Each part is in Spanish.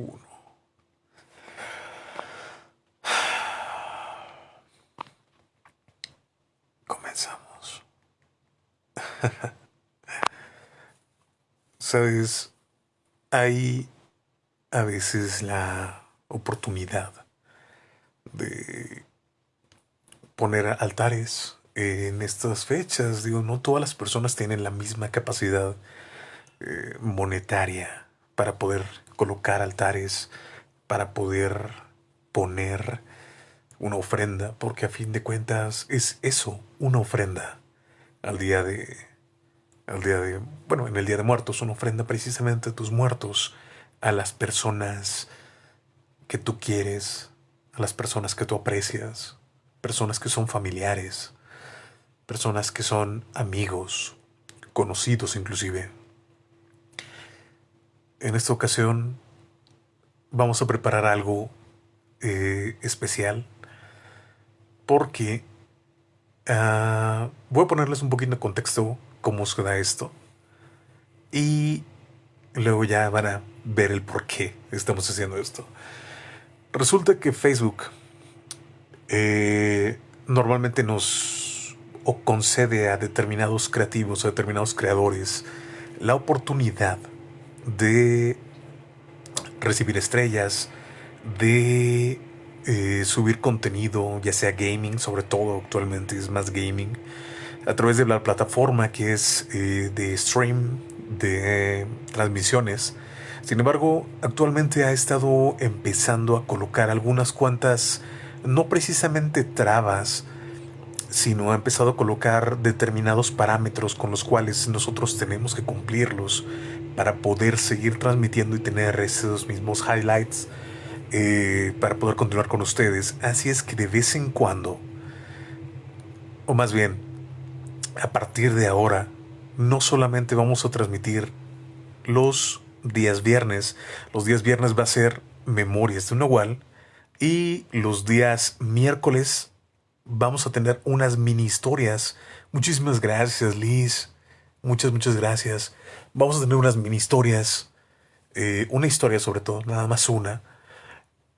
uno. Comenzamos. Sabes, hay a veces la oportunidad de poner altares en estas fechas. Digo, no todas las personas tienen la misma capacidad eh, monetaria para poder colocar altares, para poder poner una ofrenda, porque a fin de cuentas es eso, una ofrenda al día de, al día de, bueno, en el día de muertos, una ofrenda precisamente a tus muertos, a las personas que tú quieres, a las personas que tú aprecias, personas que son familiares, personas que son amigos, conocidos inclusive. En esta ocasión vamos a preparar algo eh, especial porque uh, voy a ponerles un poquito de contexto cómo se da esto y luego ya van a ver el por qué estamos haciendo esto. Resulta que Facebook eh, normalmente nos concede a determinados creativos, a determinados creadores, la oportunidad de recibir estrellas, de eh, subir contenido, ya sea gaming, sobre todo actualmente es más gaming, a través de la plataforma que es eh, de stream, de transmisiones. Sin embargo, actualmente ha estado empezando a colocar algunas cuantas no precisamente trabas, sino ha empezado a colocar determinados parámetros con los cuales nosotros tenemos que cumplirlos para poder seguir transmitiendo y tener esos mismos highlights eh, para poder continuar con ustedes. Así es que de vez en cuando, o más bien, a partir de ahora, no solamente vamos a transmitir los días viernes, los días viernes va a ser Memorias de un Nahual, y los días miércoles vamos a tener unas mini historias. Muchísimas gracias, Liz. Muchas, muchas gracias. Vamos a tener unas mini historias. Eh, una historia sobre todo, nada más una.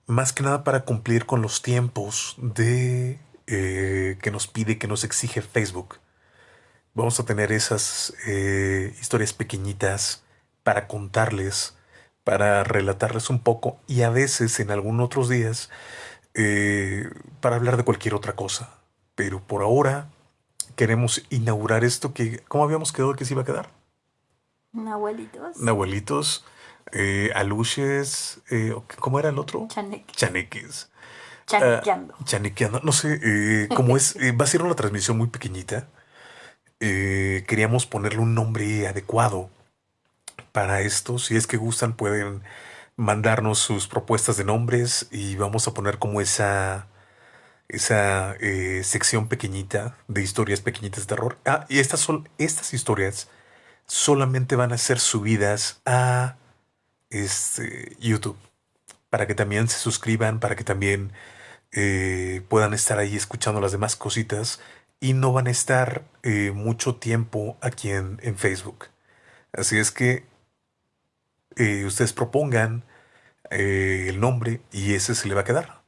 Más que nada para cumplir con los tiempos de eh, que nos pide, que nos exige Facebook. Vamos a tener esas eh, historias pequeñitas para contarles para relatarles un poco y a veces en algunos otros días para hablar de cualquier otra cosa. Pero por ahora queremos inaugurar esto que, ¿cómo habíamos quedado que se iba a quedar? Nahuelitos. Nahuelitos, eh, aluches, eh, ¿cómo era el otro? Chaneques. Chaneques. Chanequeando. Ah, chanequeando. No sé, eh, cómo es, eh, va a ser una transmisión muy pequeñita. queríamos ponerle un nombre adecuado para esto. Si es que gustan, pueden mandarnos sus propuestas de nombres y vamos a poner como esa esa eh, sección pequeñita de historias pequeñitas de terror. Ah, y estas son estas historias solamente van a ser subidas a este YouTube para que también se suscriban, para que también eh, puedan estar ahí escuchando las demás cositas y no van a estar eh, mucho tiempo aquí en, en Facebook. Así es que eh, ustedes propongan el nombre y ese se le va a quedar.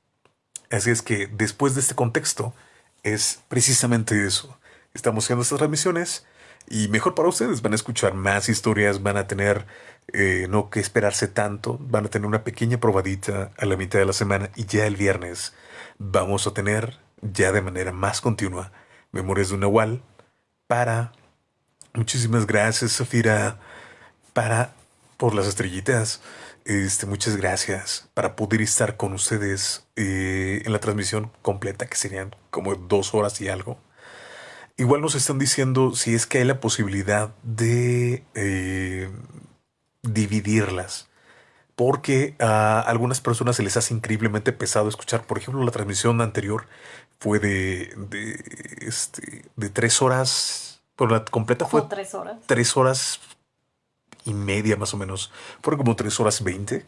Así es que después de este contexto es precisamente eso. Estamos haciendo estas transmisiones y mejor para ustedes van a escuchar más historias, van a tener eh, no que esperarse tanto, van a tener una pequeña probadita a la mitad de la semana y ya el viernes vamos a tener ya de manera más continua Memorias de un Nahual para... Muchísimas gracias, Zafira, para por las estrellitas. Este, muchas gracias para poder estar con ustedes eh, en la transmisión completa, que serían como dos horas y algo. Igual nos están diciendo si es que hay la posibilidad de eh, dividirlas. Porque a algunas personas se les hace increíblemente pesado escuchar. Por ejemplo, la transmisión anterior fue de, de, este, de tres horas. Por la completa fue tres horas. Tres horas y media más o menos. Fueron como tres horas veinte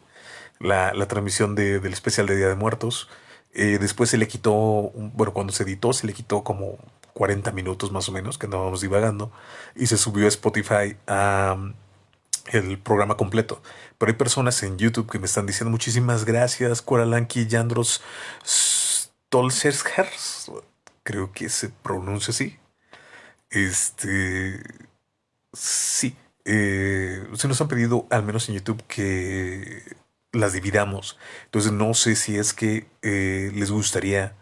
la, la transmisión de, del especial de Día de Muertos. Eh, después se le quitó, bueno, cuando se editó se le quitó como 40 minutos más o menos que andábamos divagando y se subió a Spotify el programa completo. Pero hay personas en YouTube que me están diciendo muchísimas gracias, Coralanki Yandros Stolzershers. Creo que se pronuncia así. Este. Sí. Eh, se nos han pedido, al menos en YouTube, que las dividamos. Entonces no sé si es que eh, les gustaría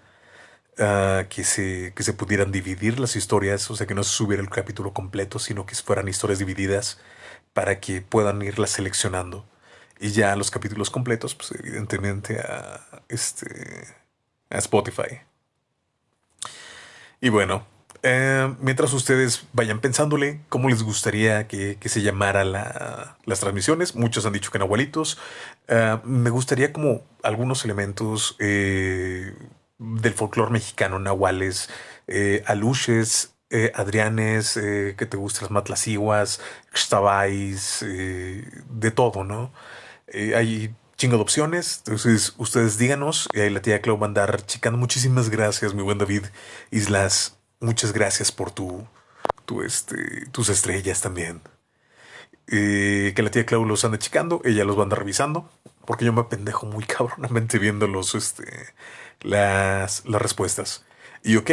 ah, que, se, que se pudieran dividir las historias, o sea, que no se subiera el capítulo completo, sino que fueran historias divididas para que puedan irlas seleccionando. Y ya los capítulos completos, pues evidentemente a, este, a Spotify. Y bueno, eh, mientras ustedes vayan pensándole cómo les gustaría que, se llamara las transmisiones, muchos han dicho que en abuelitos. Eh, me gustaría como algunos elementos eh, del folclore mexicano, nahuales, aluches, adrianes, que te gustan las matlaciguas, xtabais, de todo, ¿no? hay chingo de opciones. Entonces, ustedes díganos. Y ahí la tía Clau va a andar chicando. Muchísimas gracias, mi buen David Islas. Muchas gracias por tu, tu este, tus estrellas también. Eh, que la tía Clau los anda checando, ella los va a andar revisando, porque yo me pendejo muy cabronamente viendo los, este, las, las respuestas. Y ok,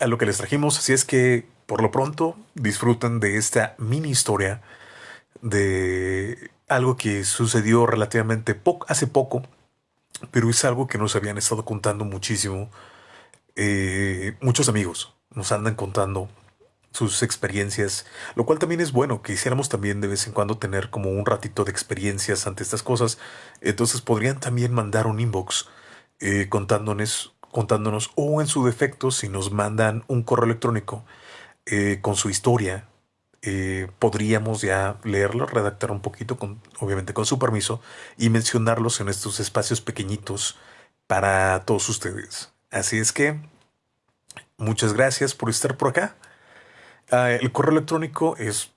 a lo que les trajimos, así es que por lo pronto disfrutan de esta mini historia de algo que sucedió relativamente poco, hace poco, pero es algo que nos habían estado contando muchísimo eh, muchos amigos nos andan contando sus experiencias, lo cual también es bueno, que hiciéramos también de vez en cuando tener como un ratito de experiencias ante estas cosas. Entonces podrían también mandar un inbox eh, contándonos, contándonos, o en su defecto, si nos mandan un correo electrónico eh, con su historia, eh, podríamos ya leerlo, redactar un poquito, con, obviamente con su permiso, y mencionarlos en estos espacios pequeñitos para todos ustedes. Así es que Muchas gracias por estar por acá. Ah, el correo electrónico es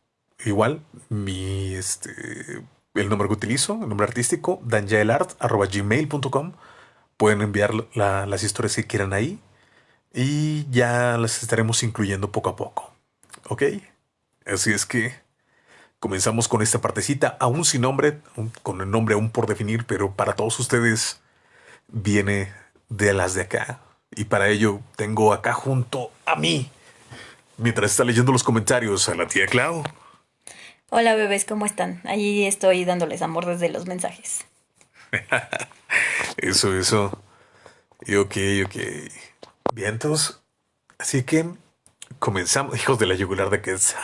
igual, mi este el nombre que utilizo, el nombre artístico, danjaelart.gmail.com. Pueden enviar las historias que quieran ahí y ya las estaremos incluyendo poco a poco. ¿Ok? Así es que comenzamos con esta partecita, aún sin nombre, con el nombre aún por definir, pero para todos ustedes viene de las de acá. Y para ello tengo acá junto a mí, mientras está leyendo los comentarios, a la tía Clau. Hola bebés, ¿cómo están? Allí estoy dándoles amor desde los mensajes. eso, eso. Y ok, ok. Vientos. Así que comenzamos. Hijos de la yugular de que es.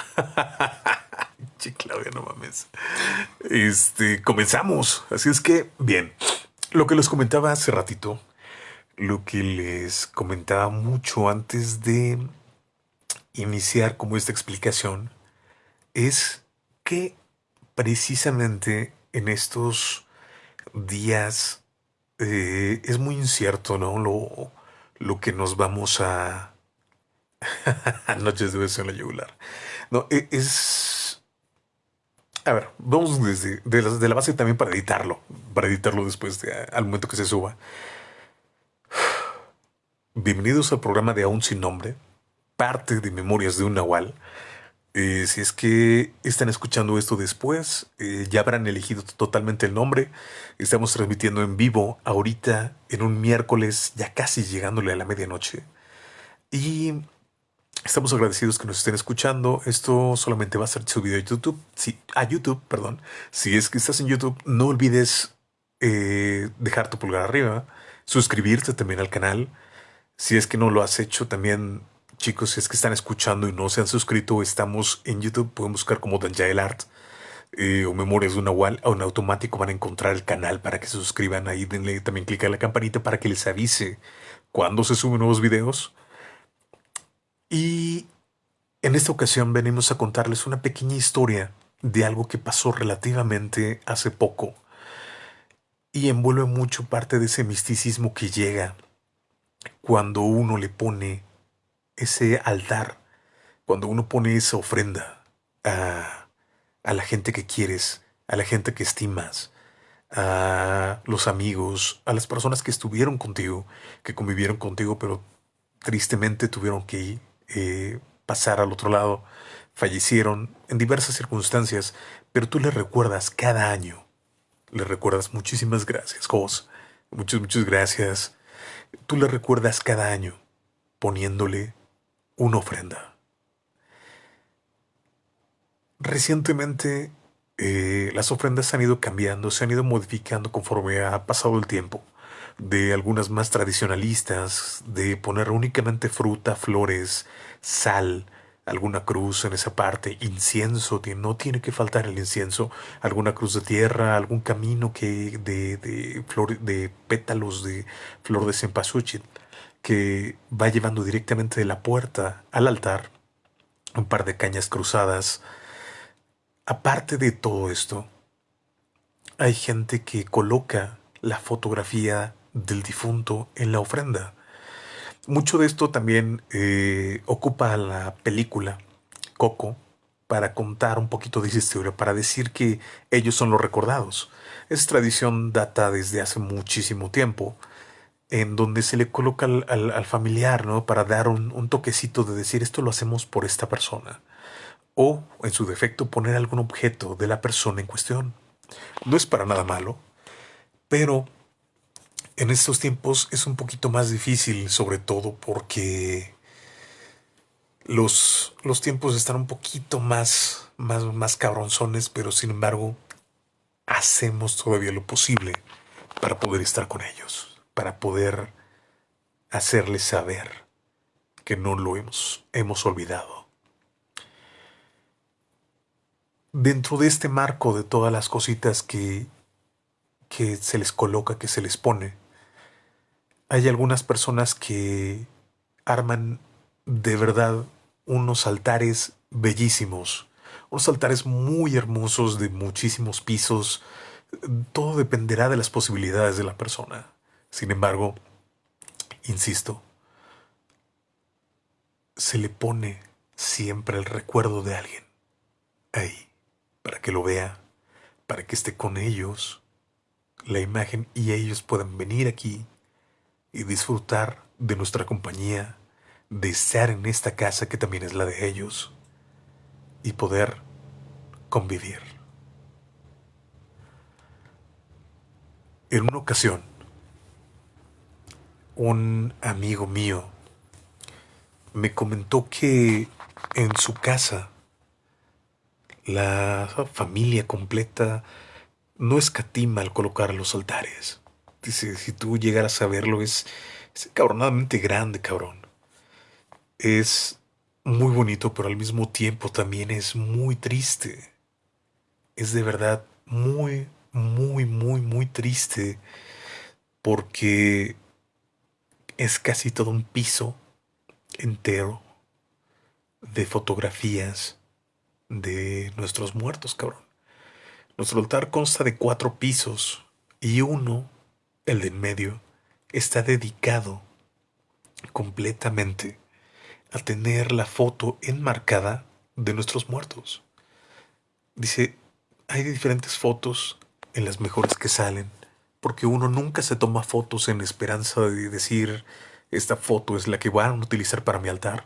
Che, Claudia, no mames. Este, comenzamos. Así es que, bien. Lo que les comentaba hace ratito lo que les comentaba mucho antes de iniciar como esta explicación es que precisamente en estos días eh, es muy incierto, ¿no? Lo, lo que nos vamos a... Noches de beso en la yugular. No, e, es... A ver, vamos desde de la, la, base también para editarlo, para editarlo después de, al momento que se suba. Bienvenidos al programa de Aún Sin Nombre, parte de Memorias de un Nahual. Eh, si es que están escuchando esto después, eh, ya habrán elegido totalmente el nombre. Estamos transmitiendo en vivo ahorita en un miércoles, ya casi llegándole a la medianoche. Y estamos agradecidos que nos estén escuchando. Esto solamente va a ser subido a YouTube. Si, a YouTube, perdón. Si es que estás en YouTube, no olvides eh, dejar tu pulgar arriba, suscribirte también al canal si es que no lo has hecho, también, chicos, si es que están escuchando y no se han suscrito, estamos en YouTube, pueden buscar como Danjael Art eh, o Memorias de una Wall, o en automático van a encontrar el canal para que se suscriban ahí, denle también clic a la campanita para que les avise cuando se suben nuevos videos. Y en esta ocasión venimos a contarles una pequeña historia de algo que pasó relativamente hace poco y envuelve mucho parte de ese misticismo que llega cuando uno le pone ese altar, cuando uno pone esa ofrenda a, a la gente que quieres, a la gente que estimas, a los amigos, a las personas que estuvieron contigo, que convivieron contigo, pero tristemente tuvieron que eh, pasar al otro lado, fallecieron en diversas circunstancias, pero tú le recuerdas cada año. Le recuerdas muchísimas gracias, Jos. Muchas, muchas gracias. Tú le recuerdas cada año poniéndole una ofrenda. Recientemente eh, las ofrendas han ido cambiando, se han ido modificando conforme ha pasado el tiempo. De algunas más tradicionalistas, de poner únicamente fruta, flores, sal, alguna cruz en esa parte, incienso, no tiene que faltar el incienso, alguna cruz de tierra, algún camino que de, de, de pétalos de flor de cempasúchil que va llevando directamente de la puerta al altar, un par de cañas cruzadas. Aparte de todo esto, hay gente que coloca la fotografía del difunto en la ofrenda. Mucho de esto también eh, ocupa la película Coco para contar un poquito de esa historia, para decir que ellos son los recordados. Esa tradición data desde hace muchísimo tiempo, en donde se le coloca al, familiar, ¿no? Para dar un, un, toquecito de decir esto lo hacemos por esta persona. O, en su defecto, poner algún objeto de la persona en cuestión. No es para nada malo, pero en estos tiempos es un poquito más difícil, sobre todo porque los, los tiempos están un poquito más, más, más cabronzones, pero sin embargo hacemos todavía lo posible para poder estar con ellos, para poder hacerles saber que no lo hemos, hemos olvidado. Dentro de este marco de todas las cositas que, que se les coloca, que se les pone, hay algunas personas que arman de verdad unos altares bellísimos, unos altares muy hermosos de muchísimos pisos. Todo dependerá de las posibilidades de la persona. Sin embargo, insisto, se le pone siempre el recuerdo de alguien ahí, para que lo vea, para que esté con ellos, la imagen y ellos puedan venir aquí y disfrutar de nuestra compañía, de estar en esta casa que también es la de ellos y poder convivir. En una ocasión, un amigo mío me comentó que en su casa la familia completa no escatima al colocar los altares. Dice, si tú llegaras a verlo, es, es cabronadamente grande, cabrón. Es muy bonito, pero al mismo tiempo también es muy triste. Es de verdad muy, muy, muy, muy triste porque es casi todo un piso entero de fotografías de nuestros muertos, cabrón. Nuestro altar consta de cuatro pisos y uno el de en medio, está dedicado completamente a tener la foto enmarcada de nuestros muertos. Dice, hay diferentes fotos en las mejores que salen, porque uno nunca se toma fotos en esperanza de decir, esta foto es la que van a utilizar para mi altar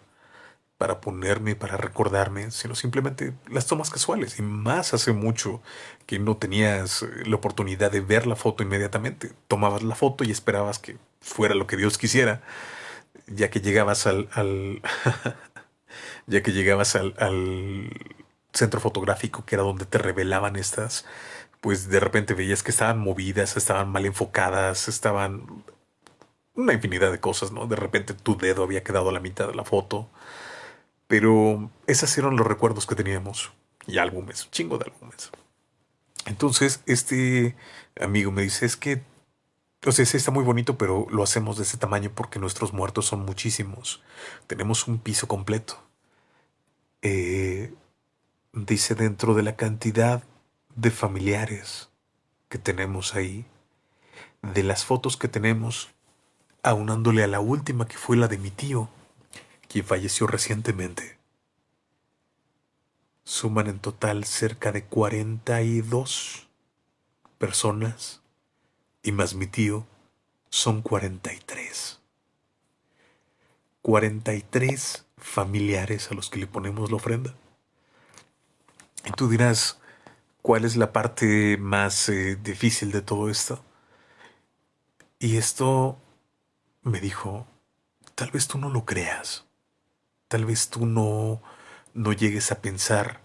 para ponerme, para recordarme, sino simplemente las tomas casuales. Y más hace mucho que no tenías eh, la oportunidad de ver la foto inmediatamente. Tomabas la foto y esperabas que fuera lo que Dios quisiera, ya que llegabas al, ya que llegabas al, al centro fotográfico, que era donde te revelaban estas, pues de repente veías que estaban movidas, estaban mal enfocadas, estaban una infinidad de cosas, ¿no? De repente tu dedo había quedado a la mitad de la foto. Pero esos eran los recuerdos que teníamos. Y álbumes, chingo de álbumes. Entonces, este amigo me dice, es que, o sea, está muy bonito, pero lo hacemos de ese tamaño porque nuestros muertos son muchísimos. Tenemos un piso completo. Eh, dice, dentro de la cantidad de familiares que tenemos ahí, de las fotos que tenemos, aunándole a la última que fue la de mi tío, quien falleció recientemente. Suman en total cerca de 42 personas y más mi tío son 43. 43 familiares a los que le ponemos la ofrenda. Y tú dirás, cuál es la parte más eh, difícil de todo esto. Y esto me dijo, tal vez tú no lo creas, tal vez tú no, no llegues a pensar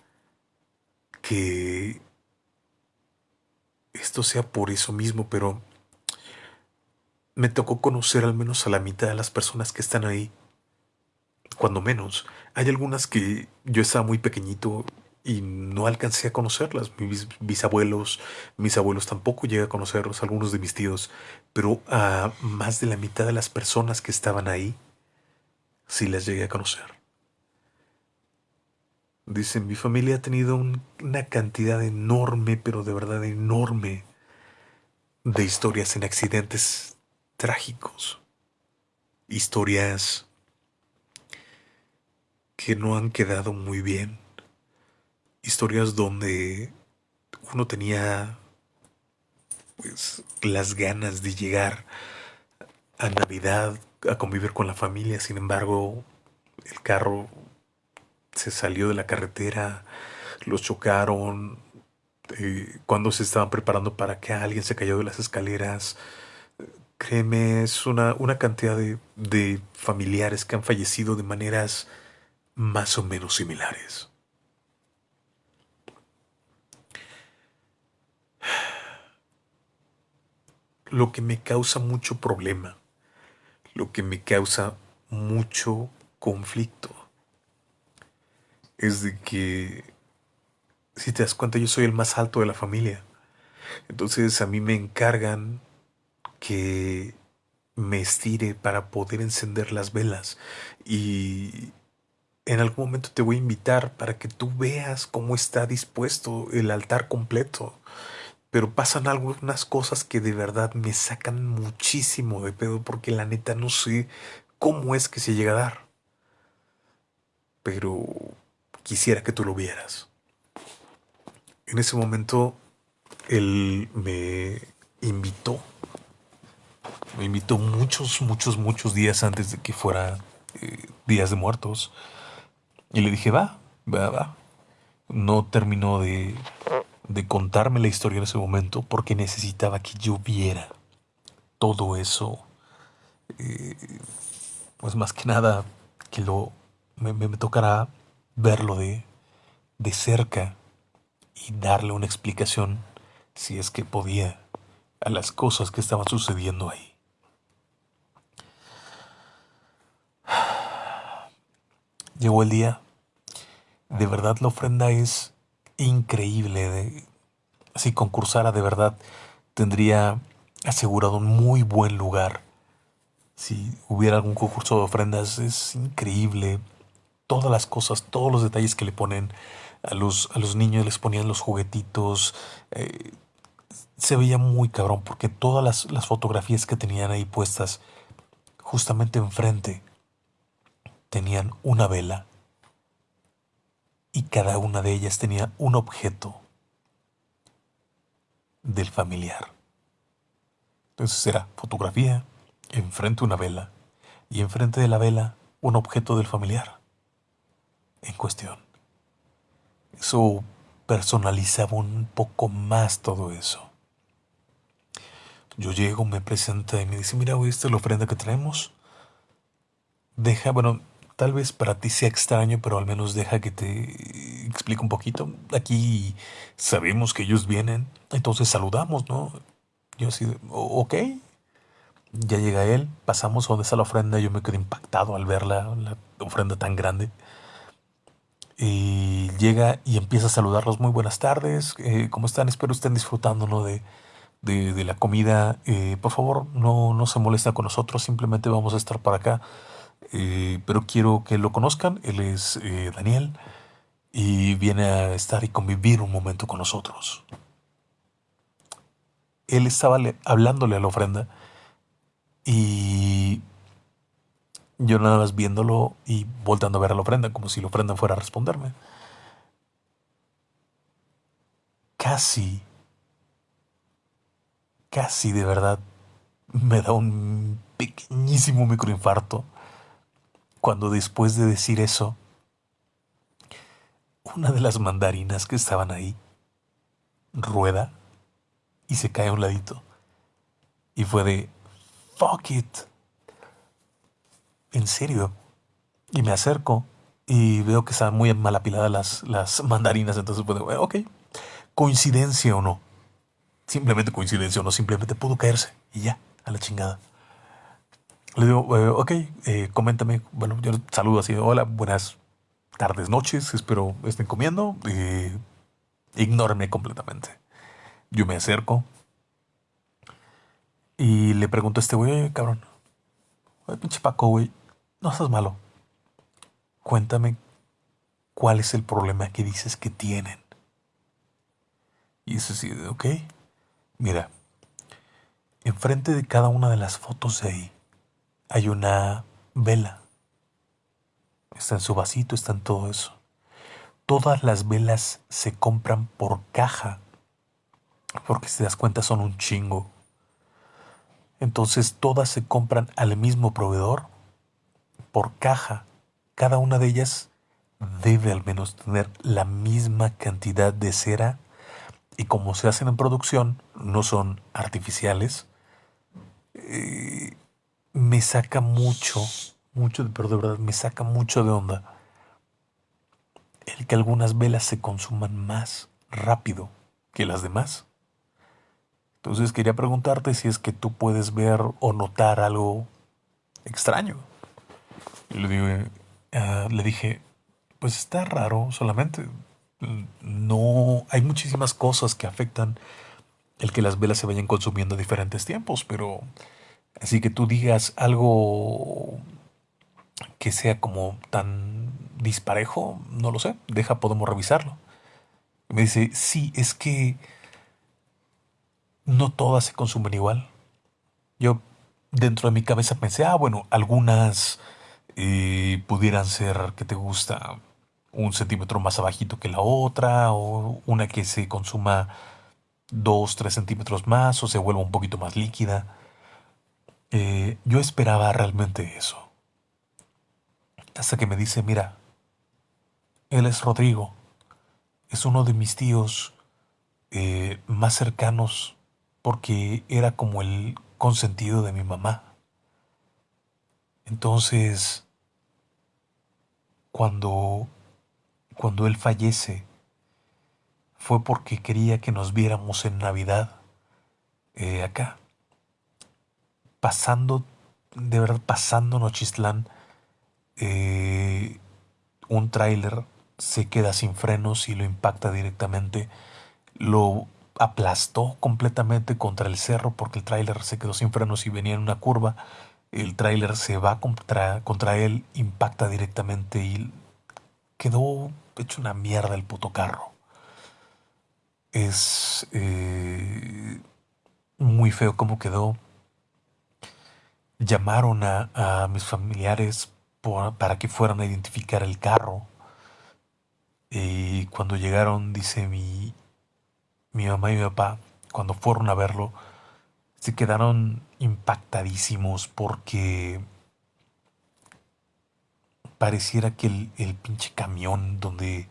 que esto sea por eso mismo, pero me tocó conocer al menos a la mitad de las personas que están ahí. Cuando menos. Hay algunas que yo estaba muy pequeñito y no alcancé a conocerlas. Mis bisabuelos, mis abuelos tampoco llegué a conocerlos, algunos de mis tíos, pero a más de la mitad de las personas que estaban ahí sí las llegué a conocer. Dicen, mi familia ha tenido una cantidad enorme, pero de verdad enorme, de historias en accidentes trágicos. Historias que no han quedado muy bien historias donde uno tenía pues las ganas de llegar a Navidad a convivir con la familia, sin embargo el carro se salió de la carretera, los chocaron, eh, cuando se estaban preparando para que alguien se cayó de las escaleras. Créeme, es una, una cantidad de, de familiares que han fallecido de maneras más o menos similares. Lo que me causa mucho problema, lo que me causa mucho conflicto, es de que, si te das cuenta, yo soy el más alto de la familia. Entonces a mí me encargan que me estire para poder encender las velas y en algún momento te voy a invitar para que tú veas cómo está dispuesto el altar completo pero pasan algunas cosas que de verdad me sacan muchísimo de pedo porque la neta no sé cómo es que se llega a dar. Pero quisiera que tú lo vieras. En ese momento él me invitó. Me invitó muchos, muchos, muchos días antes de que fuera eh, Días de Muertos. Y le dije, va, va, va. No terminó de de contarme la historia en ese momento porque necesitaba que yo viera todo eso. Eh, pues más que nada que lo me, tocará verlo de, de cerca y darle una explicación si es que podía a las cosas que estaban sucediendo ahí. Llegó el día. De verdad la ofrenda es increíble. Si concursara de verdad, tendría asegurado un muy buen lugar. Si hubiera algún concurso de ofrendas, es increíble. Todas las cosas, todos los detalles que le ponen a los, a los niños, les ponían los juguetitos. Eh, se veía muy cabrón porque todas las, las fotografías que tenían ahí puestas justamente enfrente tenían una vela y cada una de ellas tenía un objeto del familiar. Entonces era fotografía, enfrente una vela y enfrente de la vela un objeto del familiar en cuestión. Eso personalizaba un poco más todo eso. Yo llego, me presenta y me dice, mira, esta es la ofrenda que traemos. Deja, bueno, Tal vez para ti sea extraño, pero al menos deja que te explique un poquito. Aquí sabemos que ellos vienen, entonces saludamos, ¿no? Yo así, ok. Ya llega él, pasamos donde está la ofrenda, yo me quedé impactado al ver la, ofrenda tan grande. Y llega y empieza a saludarlos, muy buenas tardes, eh, ¿cómo están? Espero estén disfrutando ¿no? de, de, la comida. Eh, por favor, no, no se molesta con nosotros, simplemente vamos a estar para acá eh, pero quiero que lo conozcan. Él es eh, Daniel y viene a estar y convivir un momento con nosotros. Él estaba hablándole a la ofrenda y yo nada más viéndolo y voltando a ver a la ofrenda como si la ofrenda fuera a responderme. Casi, casi de verdad me da un pequeñísimo microinfarto cuando después de decir eso, una de las mandarinas que estaban ahí rueda y se cae a un ladito. Y fue de, fuck it. En serio. Y me acerco y veo que están muy mal apiladas las, las mandarinas. Entonces fue de, ok, coincidencia o no. Simplemente coincidencia o no, simplemente pudo caerse. Y ya, a la chingada. Le digo, eh, ok, eh, coméntame. Bueno, yo saludo así, hola, buenas tardes, noches, espero estén comiendo. Eh, ignórenme completamente. Yo me acerco y le pregunto a este güey, cabrón, oye, pinche Paco, güey, no estás malo. Cuéntame cuál es el problema que dices que tienen. Y eso sí, ok, mira, enfrente de cada una de las fotos de ahí hay una vela. Está en su vasito, está en todo eso. Todas las velas se compran por caja, porque si te das cuenta son un chingo. Entonces todas se compran al mismo proveedor por caja. Cada una de ellas debe al menos tener la misma cantidad de cera y como se hacen en producción, no son artificiales, eh, me saca mucho, mucho, pero de verdad me saca mucho de onda el que algunas velas se consuman más rápido que las demás. Entonces quería preguntarte si es que tú puedes ver o notar algo extraño. Y le, ah, le dije, pues está raro solamente. No, hay muchísimas cosas que afectan el que las velas se vayan consumiendo a diferentes tiempos, pero así que tú digas algo que sea como tan disparejo, no lo sé, deja, podemos revisarlo. me dice, sí, es que no todas se consumen igual. Yo dentro de mi cabeza pensé, ah, bueno, algunas eh, pudieran ser que te gusta un centímetro más abajito que la otra, o una que se consuma dos, tres centímetros más, o se vuelva un poquito más líquida. Eh, yo esperaba realmente eso. Hasta que me dice, mira, él es Rodrigo, es uno de mis tíos eh, más cercanos porque era como el consentido de mi mamá. Entonces, cuando, cuando él fallece, fue porque quería que nos viéramos en Navidad eh, acá. Pasando, de verdad, pasando Nochistlán, eh, un tráiler se queda sin frenos y lo impacta directamente. Lo aplastó completamente contra el cerro porque el tráiler se quedó sin frenos y venía en una curva. El tráiler se va contra, contra él, impacta directamente y quedó hecho una mierda el puto carro. Es eh, muy feo cómo quedó. Llamaron a, mis familiares para que fueran a identificar el carro. Y cuando llegaron, dice mi, mi mamá y mi papá, cuando fueron a verlo, se quedaron impactadísimos porque pareciera que el, pinche camión donde,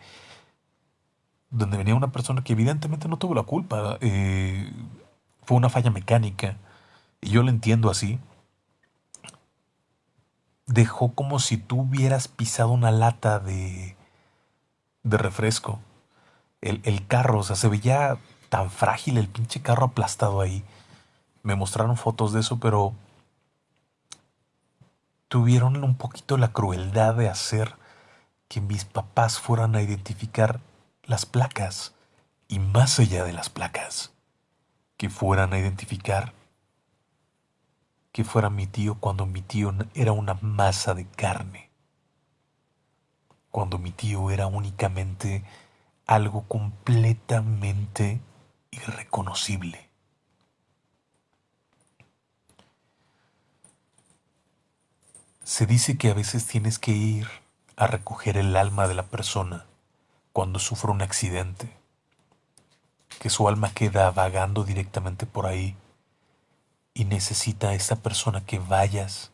donde venía una persona que evidentemente no tuvo la culpa, eh, fue una falla mecánica, y yo lo entiendo así, dejó como si tú hubieras pisado una lata de, de refresco. El, el carro, o sea, se veía tan frágil el pinche carro aplastado ahí. Me mostraron fotos de eso, pero tuvieron un poquito la crueldad de hacer que mis papás fueran a identificar las placas y más allá de las placas, que fueran a identificar que fuera mi tío cuando mi tío era una masa de carne, cuando mi tío era únicamente algo completamente irreconocible. Se dice que a veces tienes que ir a recoger el alma de la persona cuando sufre un accidente, que su alma queda vagando directamente por ahí y necesita a esa persona que vayas,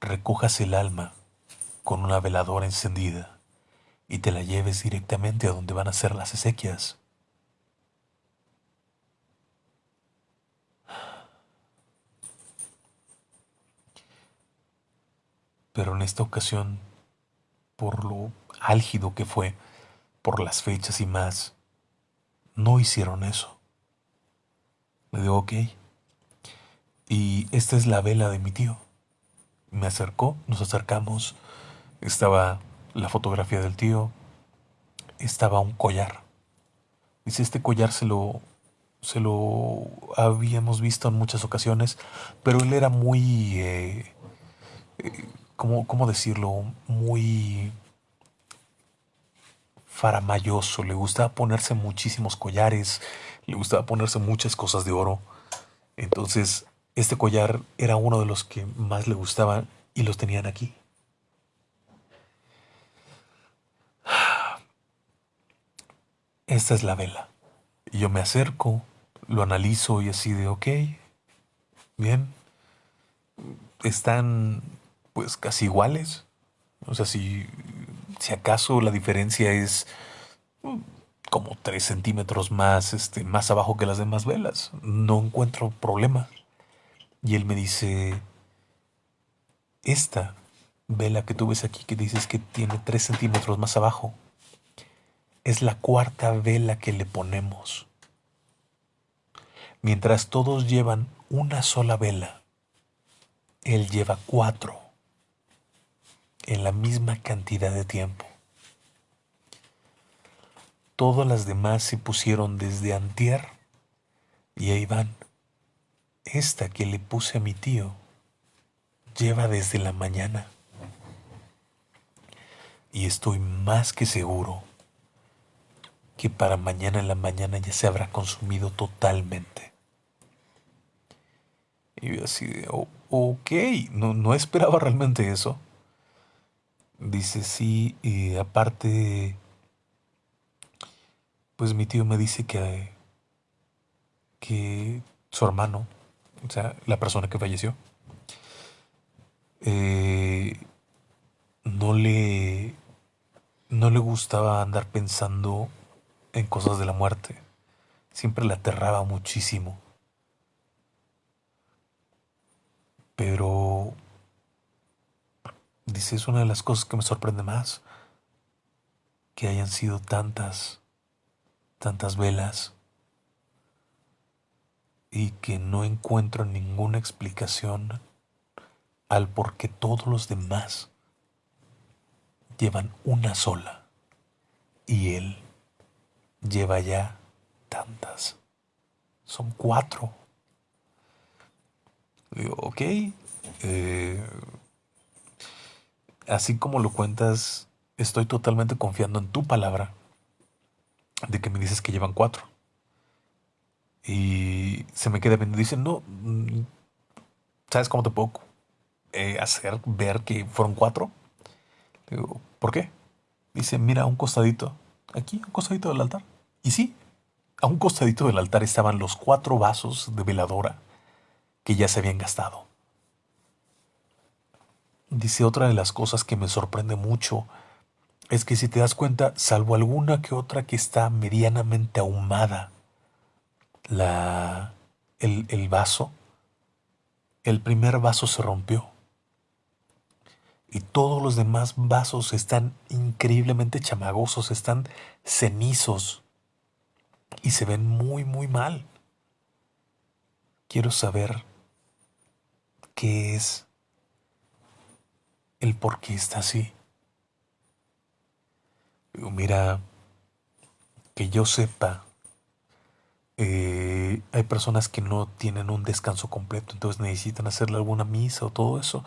recojas el alma con una veladora encendida y te la lleves directamente a donde van a ser las esequias. Pero en esta ocasión, por lo álgido que fue, por las fechas y más, no hicieron eso. Le digo, ok, y esta es la vela de mi tío. Me acercó, nos acercamos. Estaba la fotografía del tío. Estaba un collar. Dice, este collar se lo, se lo habíamos visto en muchas ocasiones, pero él era muy, eh, eh, ¿cómo, decirlo? Muy faramayoso, le gustaba ponerse muchísimos collares, le gustaba ponerse muchas cosas de oro. Entonces, este collar era uno de los que más le gustaban y los tenían aquí. Esta es la vela. Yo me acerco, lo analizo y así de, ok, bien, están pues casi iguales. O sea, si, si acaso la diferencia es mm, como 3 centímetros más, este, más abajo que las demás velas, no encuentro problema. Y él me dice, esta vela que tú ves aquí que dices que tiene 3 centímetros más abajo, es la cuarta vela que le ponemos. Mientras todos llevan una sola vela, él lleva cuatro en la misma cantidad de tiempo. Todas las demás se pusieron desde antier y ahí van. Esta que le puse a mi tío lleva desde la mañana. Y estoy más que seguro que para mañana en la mañana ya se habrá consumido totalmente. Y yo así de, ok, no, no esperaba realmente eso. Dice, sí, y aparte, pues mi tío me dice que, que su hermano, o sea, la persona que falleció, eh, no le no le gustaba andar pensando en cosas de la muerte. Siempre le aterraba muchísimo. Pero, dice, es una de las cosas que me sorprende más, que hayan sido tantas, tantas velas y que no encuentro ninguna explicación al por qué todos los demás llevan una sola y él lleva ya tantas. Son cuatro. Digo, ok. Eh, así como lo cuentas, estoy totalmente confiando en tu palabra de que me dices que llevan cuatro. Y se me queda viendo. Dicen, no, mm, ¿sabes cómo te puedo eh, hacer ver que fueron cuatro? Digo, ¿por qué? Dice, mira, un costadito aquí, a un costadito del altar. Y sí, a un costadito del altar estaban los cuatro vasos de veladora que ya se habían gastado. Dice otra de las cosas que me sorprende mucho es que si te das cuenta, salvo alguna que otra que está medianamente ahumada, la, el, el vaso, el primer vaso se rompió y todos los demás vasos están increíblemente chamagosos, están cenizos y se ven muy, muy mal. Quiero saber qué es el por qué está así. Mira, que yo sepa, eh, hay personas que no tienen un descanso completo, entonces necesitan hacerle alguna misa o todo eso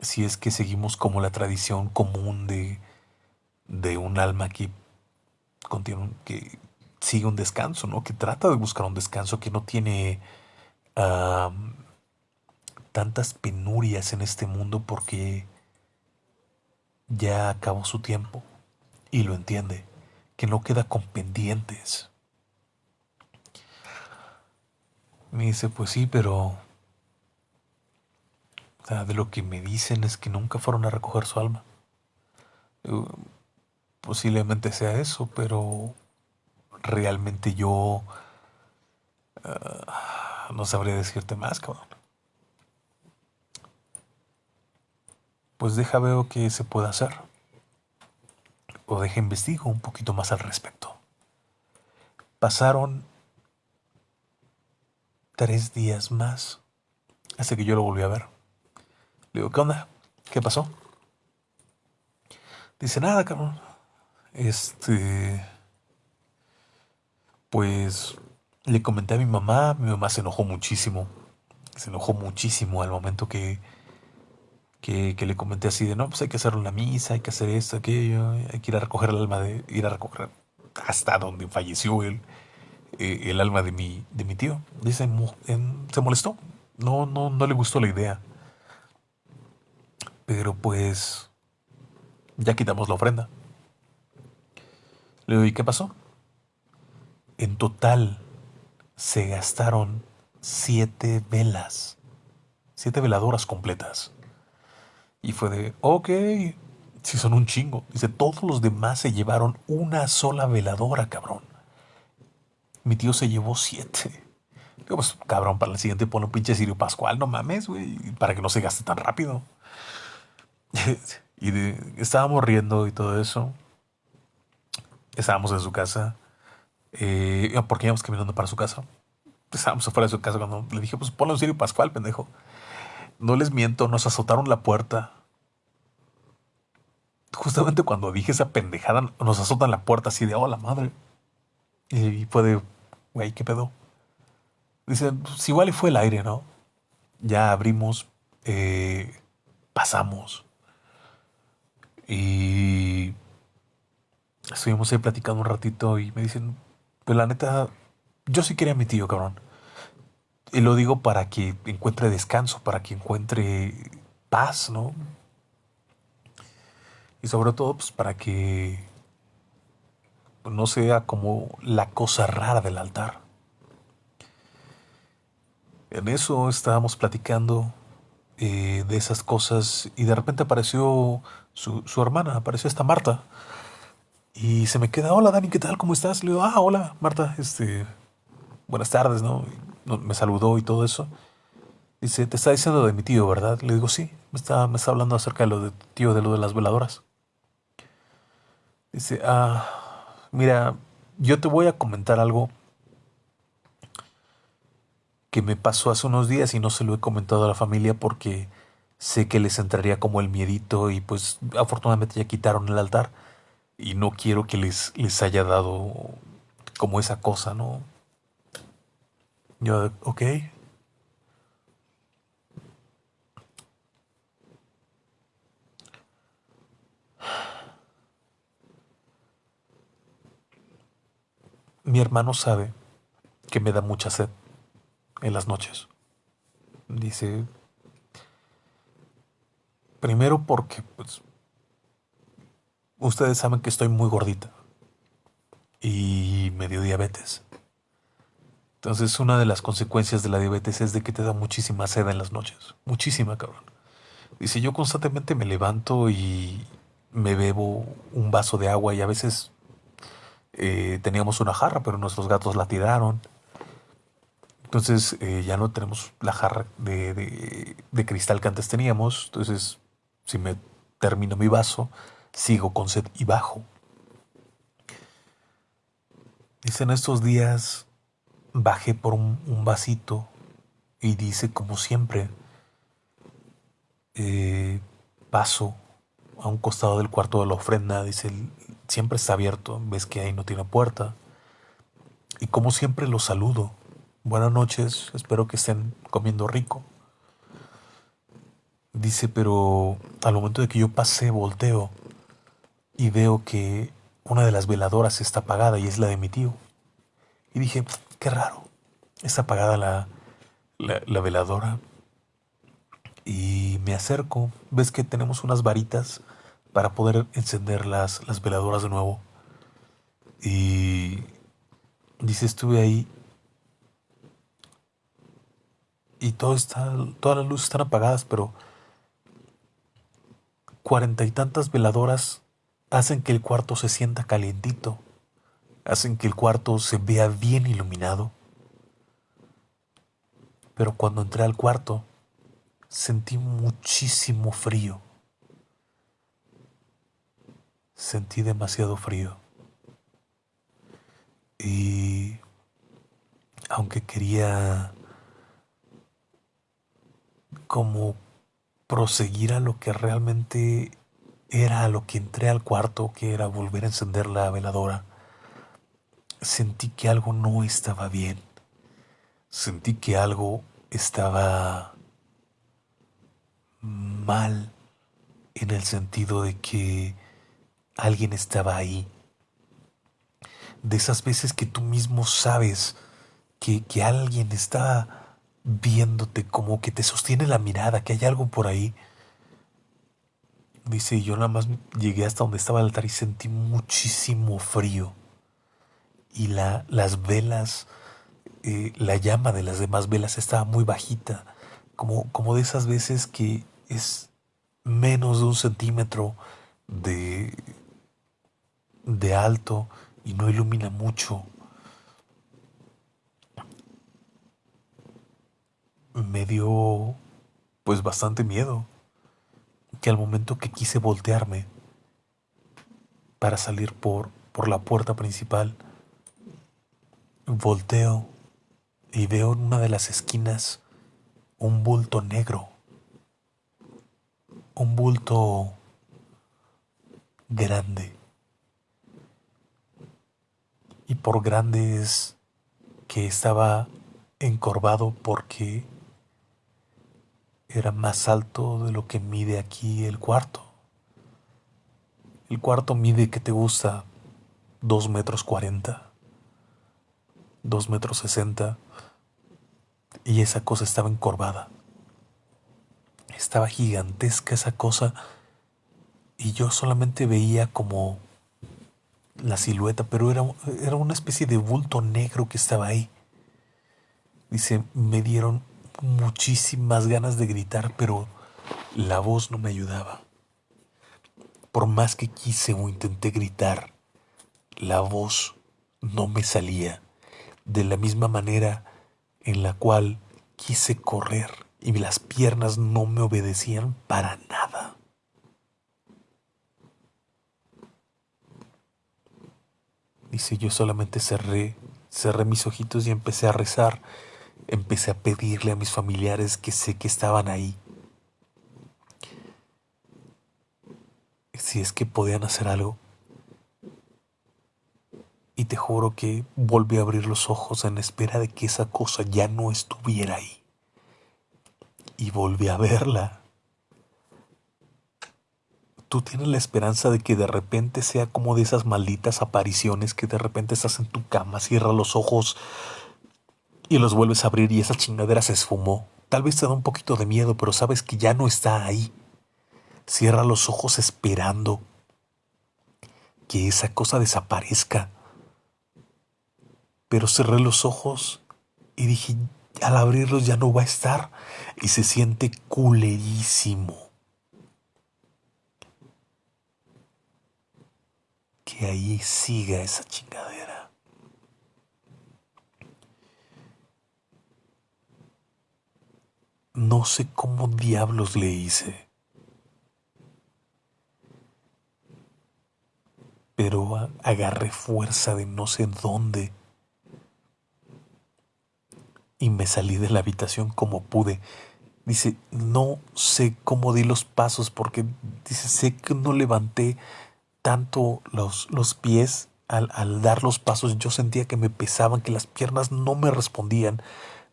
si es que seguimos como la tradición común de, de un alma que, que sigue un descanso, ¿no? que trata de buscar un descanso, que no tiene tantas penurias en este mundo porque ya acabó su tiempo y lo entiende, que no queda con pendientes. Me dice, pues sí, pero de lo que me dicen es que nunca fueron a recoger su alma. Posiblemente sea eso, pero realmente yo ah, no sabría decirte más, cabrón. pues deja veo qué se puede hacer. O deja investigo un poquito más al respecto. Pasaron tres días más hasta que yo lo volví a ver. Le digo, ¿qué onda? ¿Qué pasó? Dice, nada, cabrón. Este. Pues le comenté a mi mamá, mi mamá se enojó muchísimo. Se enojó muchísimo al momento que, que, le comenté así de, no, pues hay que hacer una misa, hay que hacer esto, aquello, hay que ir a recoger el alma de, ir a recoger hasta donde falleció el, eh, el alma de mi, de mi tío. Dice, se molestó, no, no, no le gustó la idea. Pero pues ya quitamos la ofrenda. Le digo, ¿y qué pasó? En total se gastaron siete velas, siete veladoras completas. Y fue de, ok, si son un chingo. Dice, todos los demás se llevaron una sola veladora, cabrón. Mi tío se llevó siete. Digo, pues, cabrón, para el siguiente pone un pinche Sirio Pascual, no mames, güey, para que no se gaste tan rápido. y estábamos riendo y todo eso. Estábamos en su casa. Eh, porque íbamos caminando para su casa. Estábamos afuera de su casa cuando le dije, pues ponle un Sirio Pascual, pendejo. No les miento, nos azotaron la puerta. Justamente cuando dije esa pendejada, nos azotan la puerta así de, oh, la madre. Y fue de, güey, ¿qué pedo? Dice, pues igual fue el aire, ¿no? Ya abrimos, eh, pasamos. Y estuvimos ahí platicando un ratito y me dicen, pues la neta, yo sí quería a mi tío, cabrón. Y lo digo para que encuentre descanso, para que encuentre paz, ¿no? Y sobre todo, pues para que no sea como la cosa rara del altar. En eso estábamos platicando eh, de esas cosas y de repente apareció su, su, hermana, apareció esta Marta. Y se me queda, hola Dani, ¿qué tal? ¿Cómo estás? Le digo, ah, hola Marta, este, buenas tardes, ¿no? me saludó y todo eso. Dice, te está diciendo de mi tío, ¿verdad? Le digo, sí, me está, me está hablando acerca de lo de tío, de lo de las veladoras. Dice, ah, mira, yo te voy a comentar algo que me pasó hace unos días y no se lo he comentado a la familia porque sé que les entraría como el miedito y pues afortunadamente ya quitaron el altar y no quiero que les, les haya dado como esa cosa, ¿no? Yo, ok. Mi hermano sabe que me da mucha sed en las noches. Dice, primero porque pues, ustedes saben que estoy muy gordita y me dio diabetes. Entonces una de las consecuencias de la diabetes es de que te da muchísima sed en las noches. Muchísima, cabrón. Dice, yo constantemente me levanto y me bebo un vaso de agua y a veces eh, teníamos una jarra, pero nuestros gatos la tiraron. Entonces eh, ya no tenemos la jarra de, de, cristal que antes teníamos. Entonces, si me termino mi vaso, sigo con sed y bajo. Dice, en estos días bajé por un, vasito y dice, como siempre, eh, paso a un costado del cuarto de la ofrenda. Dice, siempre está abierto, ves que ahí no tiene puerta. Y como siempre lo saludo buenas noches, espero que estén comiendo rico. Dice, pero al momento de que yo pasé, volteo y veo que una de las veladoras está apagada y es la de mi tío. Y dije, qué raro, está apagada la, la, veladora. Y me acerco, ves que tenemos unas varitas para poder encender las, las veladoras de nuevo. Y dice, estuve ahí y todo está, todas las luces están apagadas, pero cuarenta y tantas veladoras hacen que el cuarto se sienta calientito, hacen que el cuarto se vea bien iluminado. Pero cuando entré al cuarto, sentí muchísimo frío, sentí demasiado frío. Y aunque quería como proseguir a lo que realmente era a lo que entré al cuarto, que era volver a encender la veladora, sentí que algo no estaba bien. Sentí que algo estaba mal en el sentido de que alguien estaba ahí. De esas veces que tú mismo sabes que, que alguien está viéndote, como que te sostiene la mirada, que hay algo por ahí. Dice, yo nada más llegué hasta donde estaba el altar y sentí muchísimo frío. Y la, las velas, eh, la llama de las demás velas estaba muy bajita, como, como de esas veces que es menos de un centímetro de, de alto y no ilumina mucho. Me dio pues bastante miedo que al momento que quise voltearme para salir por, por la puerta principal, volteo y veo en una de las esquinas un bulto negro, un bulto grande y por grande es que estaba encorvado porque era más alto de lo que mide aquí el cuarto. El cuarto mide que te gusta dos metros cuarenta, dos metros sesenta, y esa cosa estaba encorvada. Estaba gigantesca esa cosa y yo solamente veía como la silueta, pero era, era una especie de bulto negro que estaba ahí. Dice, me dieron muchísimas ganas de gritar, pero la voz no me ayudaba. Por más que quise o intenté gritar, la voz no me salía. De la misma manera en la cual quise correr y las piernas no me obedecían para nada. Dice, yo solamente cerré, cerré mis ojitos y empecé a rezar. Empecé a pedirle a mis familiares que sé que estaban ahí. Si es que podían hacer algo. Y te juro que volví a abrir los ojos en espera de que esa cosa ya no estuviera ahí. Y volví a verla tú tienes la esperanza de que de repente sea como de esas malditas apariciones que de repente estás en tu cama, cierras los ojos y los vuelves a abrir y esa chingadera se esfumó. Tal vez te da un poquito de miedo, pero sabes que ya no está ahí. Cierra los ojos esperando que esa cosa desaparezca. Pero cerré los ojos y dije, al abrirlos ya no va a estar. Y se siente culerísimo. Que ahí siga esa chingadera. No sé cómo diablos le hice. Pero agarré fuerza de no sé dónde. Y me salí de la habitación como pude. Dice, no sé cómo di los pasos porque dice, sé que no levanté tanto los, los pies al, al, dar los pasos, yo sentía que me pesaban, que las piernas no me respondían.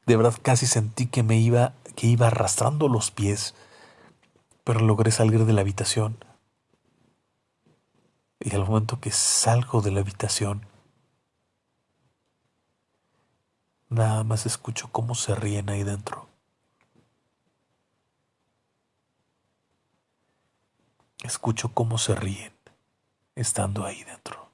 De verdad casi sentí que me iba, que iba arrastrando los pies, pero logré salir de la habitación. Y al momento que salgo de la habitación, nada más escucho cómo se ríen ahí dentro. Escucho cómo se ríen estando ahí dentro.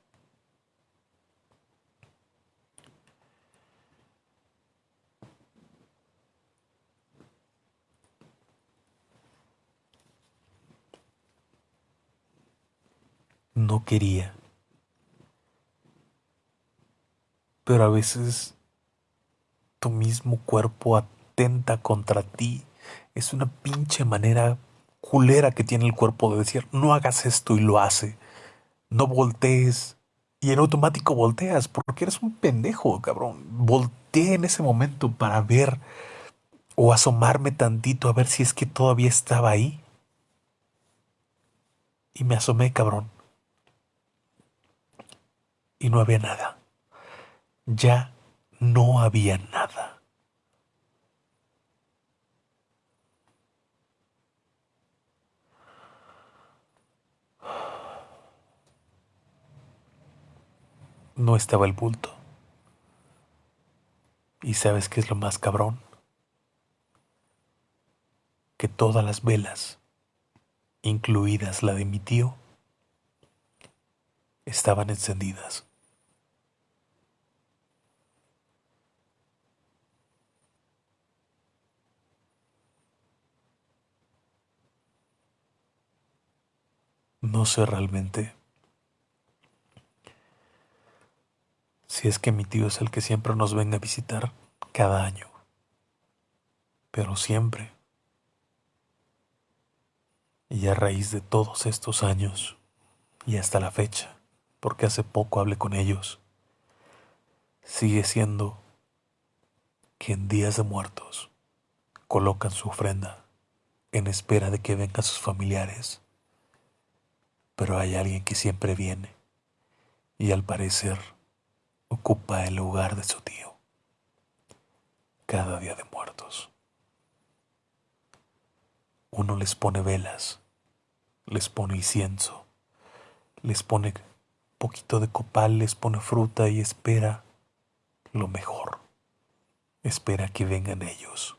No quería. Pero a veces tu mismo cuerpo atenta contra ti. Es una pinche manera culera que tiene el cuerpo de decir, no hagas esto y lo hace no voltees. Y en automático volteas porque eres un pendejo, cabrón. Volteé en ese momento para ver o asomarme tantito a ver si es que todavía estaba ahí. Y me asomé, cabrón. Y no había nada. Ya no había nada. No estaba el bulto. ¿Y sabes qué es lo más cabrón? Que todas las velas, incluidas la de mi tío, estaban encendidas. No sé realmente si es que mi tío es el que siempre nos venga a visitar cada año. Pero siempre. Y a raíz de todos estos años y hasta la fecha, porque hace poco hablé con ellos, sigue siendo que en días de muertos colocan su ofrenda en espera de que vengan sus familiares pero hay alguien que siempre viene y al parecer ocupa el lugar de su tío cada día de muertos. Uno les pone velas, les pone incienso, les pone poquito de copal, les pone fruta y espera lo mejor. Espera que vengan ellos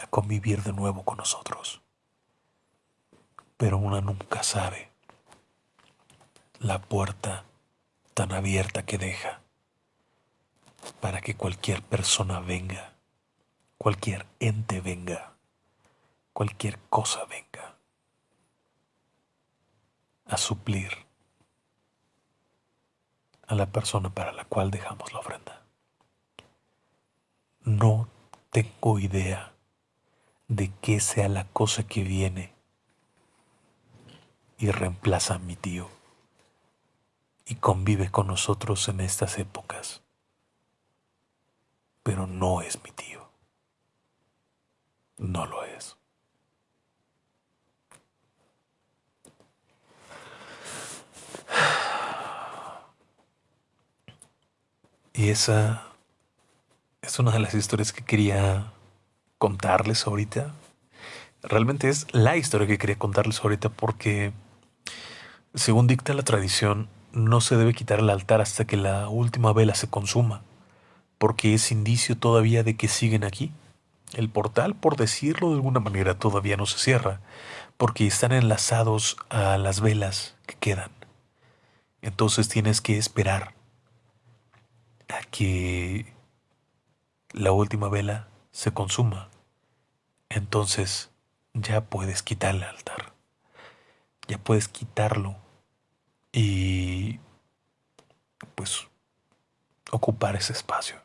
a convivir de nuevo con nosotros pero una nunca sabe la puerta tan abierta que deja para que cualquier persona venga, cualquier ente venga, cualquier cosa venga a suplir a la persona para la cual dejamos la ofrenda. No tengo idea de qué sea la cosa que viene y reemplaza a mi tío y convive con nosotros en estas épocas. Pero no es mi tío. No lo es. Y esa es una de las historias que quería contarles ahorita. Realmente es la historia que quería contarles ahorita porque según dicta la tradición, no se debe quitar el altar hasta que la última vela se consuma, porque es indicio todavía de que siguen aquí. El portal, por decirlo de alguna manera, todavía no se cierra, porque están enlazados a las velas que quedan. Entonces tienes que esperar a que la última vela se consuma. Entonces ya puedes quitar el altar ya puedes quitarlo y pues ocupar ese espacio.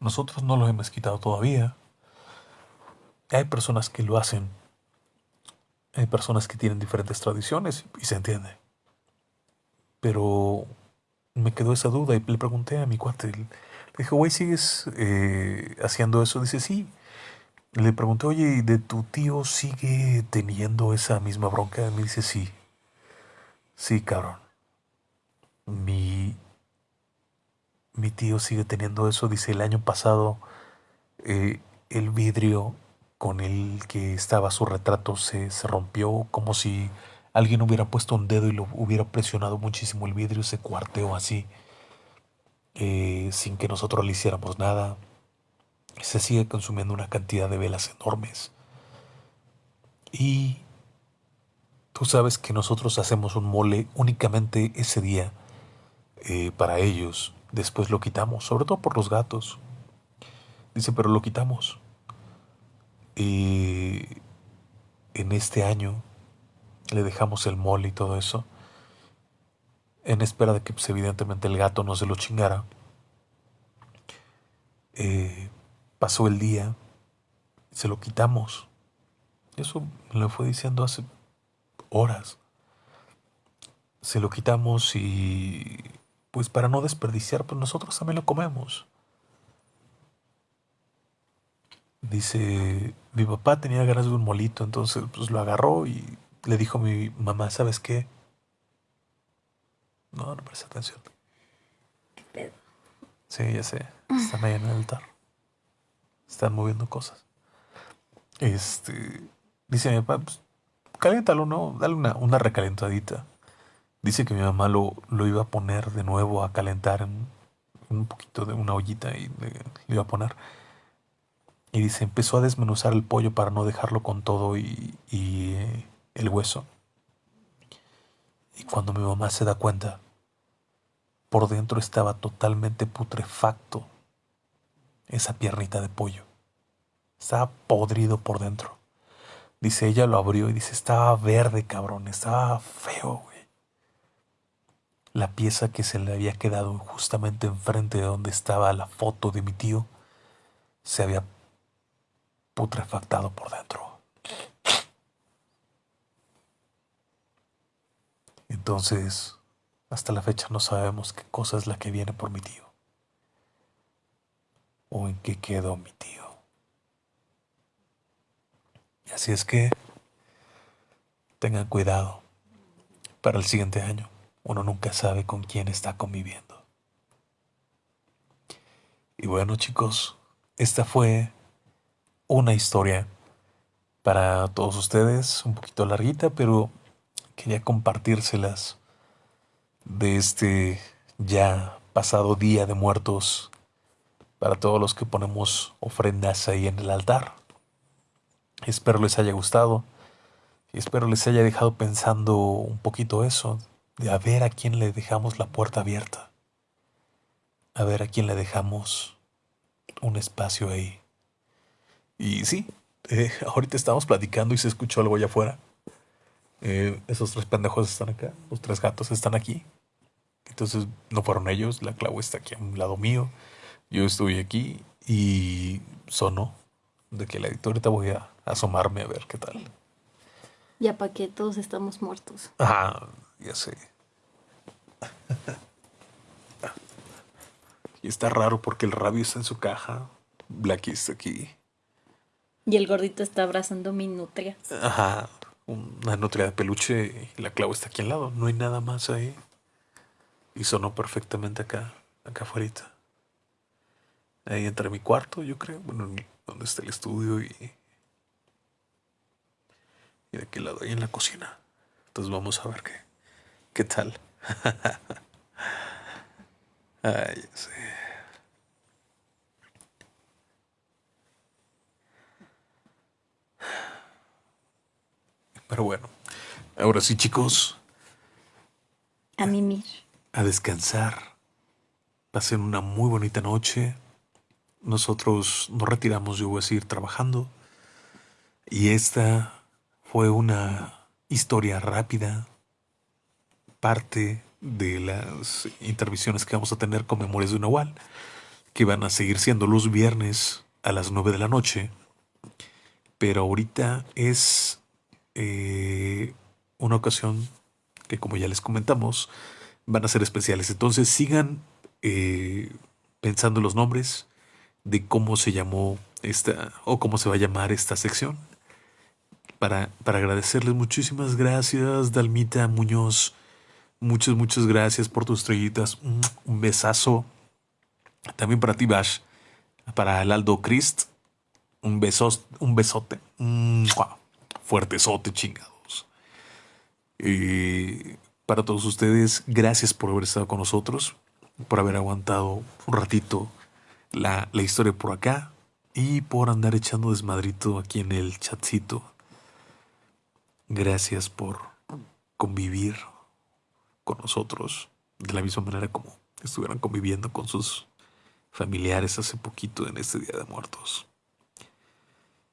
Nosotros no lo hemos quitado todavía. Hay personas que lo hacen. Hay personas que tienen diferentes tradiciones y se entiende. Pero me quedó esa duda y le pregunté a mi cuate. Le dije, güey, ¿sigues eh, haciendo eso? Dice, sí. Le pregunté, oye, ¿y de tu tío sigue teniendo esa misma bronca? Me dice, sí. Sí, cabrón. Mi, mi tío sigue teniendo eso. Dice, el año pasado eh, el vidrio con el que estaba su retrato se, se rompió como si alguien hubiera puesto un dedo y lo hubiera presionado muchísimo el vidrio, se cuarteó así, eh, sin que nosotros le hiciéramos nada se sigue consumiendo una cantidad de velas enormes. Y tú sabes que nosotros hacemos un mole únicamente ese día eh, para ellos. Después lo quitamos, sobre todo por los gatos. Dice, pero lo quitamos. Y en este año le dejamos el mole y todo eso. En espera de que pues, evidentemente el gato no se lo chingara. Eh, Pasó el día, se lo quitamos. Eso me lo fue diciendo hace horas. se lo quitamos y pues para no desperdiciar, pues nosotros también lo comemos. Dice, mi papá tenía ganas de un molito, entonces pues lo agarró y le dijo a mi mamá, ¿sabes qué? No, no presta atención. ¿Qué pedo? Sí, ya sé. Están ahí en el altar. Están moviendo cosas. Este, dice mi papá, pues, caléntalo, ¿no? Dale una, una recalentadita. Dice que mi mamá lo, lo iba a poner de nuevo a calentar en un poquito de una ollita y le, iba a poner. Y dice, empezó a desmenuzar el pollo para no dejarlo con todo y, y eh, el hueso. Y cuando mi mamá se da cuenta, por dentro estaba totalmente putrefacto esa piernita de pollo. Estaba podrido por dentro. Dice, ella lo abrió y dice, estaba verde, cabrón, estaba feo, güey. La pieza que se le había quedado justamente enfrente de donde estaba la foto de mi tío se había putrefactado por dentro. Entonces, hasta la fecha no sabemos qué cosa es la que viene por mi tío. O en qué quedó mi tío. Así es que tengan cuidado para el siguiente año. Uno nunca sabe con quién está conviviendo. Y bueno chicos, esta fue una historia para todos ustedes, un poquito larguita, pero quería compartírselas de este ya pasado día de muertos para todos los que ponemos ofrendas ahí en el altar. Espero les haya gustado espero les haya dejado pensando un poquito eso, de a ver a quién le dejamos la puerta abierta, a ver a quién le dejamos un espacio ahí. Y sí, eh, ahorita estamos platicando y se escuchó algo allá afuera. Eh, esos tres pendejos están acá, los tres gatos están aquí. Entonces no fueron ellos, la clavo está aquí a un lado mío. Yo estoy aquí y sonó de que la ahorita voy a asomarme a ver qué tal. Ya para que todos estamos muertos. Ajá, ya sé. y está raro porque el rabio está en su caja. Blackie está aquí. Y el gordito está abrazando mi nutria. Ajá, una nutria de peluche y la clavo está aquí al lado. No hay nada más ahí. Y sonó perfectamente acá, acá afuera. Ahí entre mi cuarto, yo creo. Bueno, donde está el estudio y. Y de aquel lado, ahí en la cocina. Entonces vamos a ver qué, qué tal. Ay, sí. Pero bueno, ahora sí, chicos. A mimir. A descansar. Pasen una muy bonita noche. Nosotros nos retiramos, yo voy a seguir trabajando. Y esta fue una historia rápida, parte de las intervenciones que vamos a tener con Memorias de Nahual, que van a seguir siendo los viernes a las 9 de la noche. Pero ahorita es eh, una ocasión que como ya les comentamos, van a ser especiales. Entonces sigan eh, pensando los nombres de cómo se llamó esta o cómo se va a llamar esta sección. Para, para agradecerles muchísimas gracias, Dalmita Muñoz. Muchas, muchas gracias por tus estrellitas. Un besazo. También para ti, Bash. Para el Aldo Christ. Un, besos, un besote fuertesote, chingados. Y para todos ustedes, gracias por haber estado con nosotros, por haber aguantado un ratito la, la historia por acá y por andar echando desmadrito aquí en el chatcito. Gracias por convivir con nosotros de la misma manera como estuvieran conviviendo con sus familiares hace poquito en este Día de Muertos.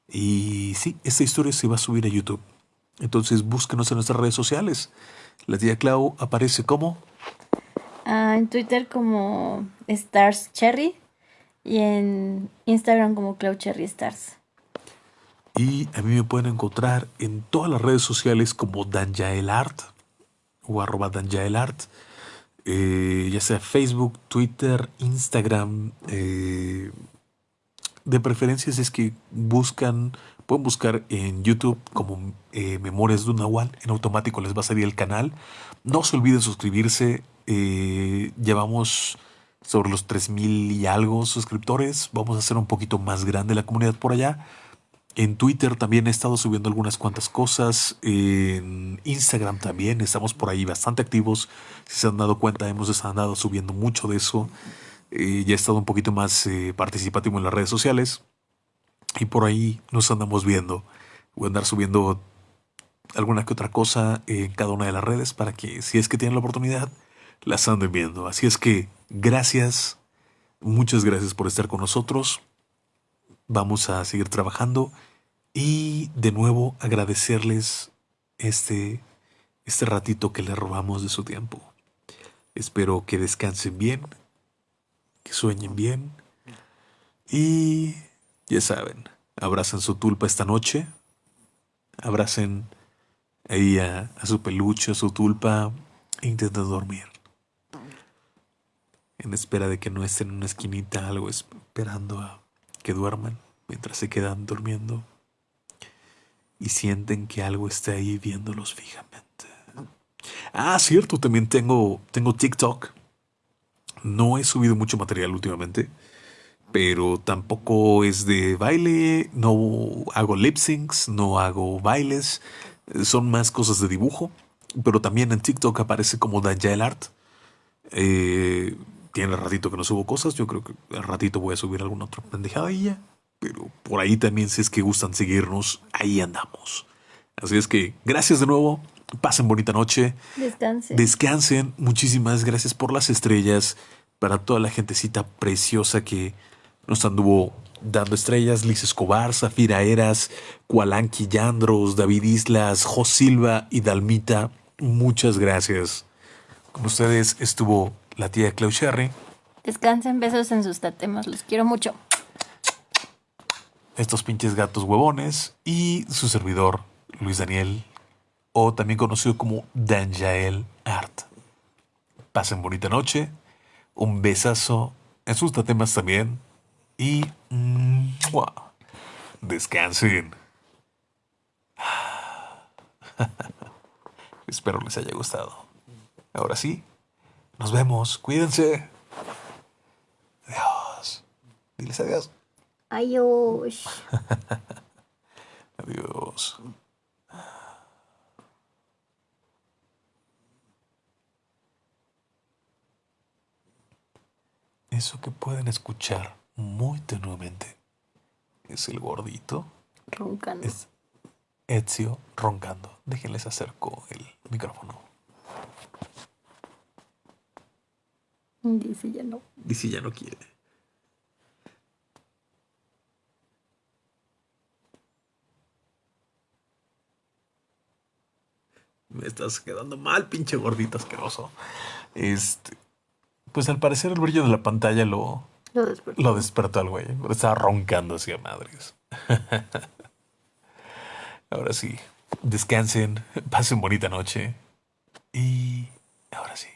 Y sí, esta historia se va a subir a YouTube. Entonces búsquenos en nuestras redes sociales. La tía Clau aparece como... Ah, en Twitter como Stars Cherry y en Instagram como Clau Cherry Stars. Y a mí me pueden encontrar en todas las redes sociales como Danjael Art o arroba danjaelart. Eh, ya sea Facebook, Twitter, Instagram. Eh, de preferencia si es que buscan, pueden buscar en YouTube como eh, Memorias de un Nahual. En automático les va a salir el canal. No se olviden suscribirse. llevamos sobre los 3000 y algo suscriptores. Vamos a hacer un poquito más grande la comunidad por allá. En Twitter también he estado subiendo algunas cuantas cosas. En Instagram también estamos por ahí bastante activos. Si se han dado cuenta, hemos estado subiendo mucho de eso. Eh, ya he estado un poquito más eh, participativo en las redes sociales. Y por ahí nos andamos viendo. Voy a andar subiendo alguna que otra cosa en cada una de las redes para que si es que tienen la oportunidad, las anden viendo. Así es que gracias, muchas gracias por estar con nosotros. Vamos a seguir trabajando y de nuevo agradecerles este, este ratito que le robamos de su tiempo. Espero que descansen bien, que sueñen bien y ya saben, abracen su tulpa esta noche, abracen ahí a, a su peluche, a su tulpa e intenten dormir. En espera de que no estén en una esquinita, algo esperando a que duerman mientras se quedan durmiendo y sienten que algo está ahí viéndolos fijamente. Ah, cierto, también tengo, tengo TikTok. No he subido mucho material últimamente, pero tampoco es de baile, no hago lip syncs, no hago bailes, son más cosas de dibujo, pero también en TikTok aparece como Daniel Art. Eh, tiene ratito que no subo cosas. Yo creo que al ratito voy a subir alguna otra pendejada y ya. Pero por ahí también, si es que gustan seguirnos, ahí andamos. Así es que gracias de nuevo. Pasen bonita noche. Descansen. Descansen. Muchísimas gracias por las estrellas. Para toda la gentecita preciosa que nos anduvo dando estrellas. Liz Escobar, Zafira Eras, Cualanqui Yandros, David Islas, Jos Silva y Dalmita. Muchas gracias. Con ustedes estuvo la tía Clau Sherry. Descansen, besos en sus tatemas, los quiero mucho. Estos pinches gatos huevones y su servidor, Luis Daniel, o también conocido como Danjael Art. Pasen bonita noche, un besazo en sus tatemas también y descansen. Espero les haya gustado. Ahora sí, nos vemos. Cuídense. Adiós. Diles adiós. Adiós. adiós. Eso que pueden escuchar muy tenuemente es el gordito. Roncando. Es Ezio roncando. Déjenles acerco el micrófono. Dice ya no. Dice ya no quiere. Me estás quedando mal, pinche gordito asqueroso. Este. Pues al parecer el brillo de la pantalla lo. Lo despertó. Lo despertó al güey. Estaba roncando hacia madres. ahora sí. Descansen. Pasen bonita noche. Y. Ahora sí.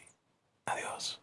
Adiós.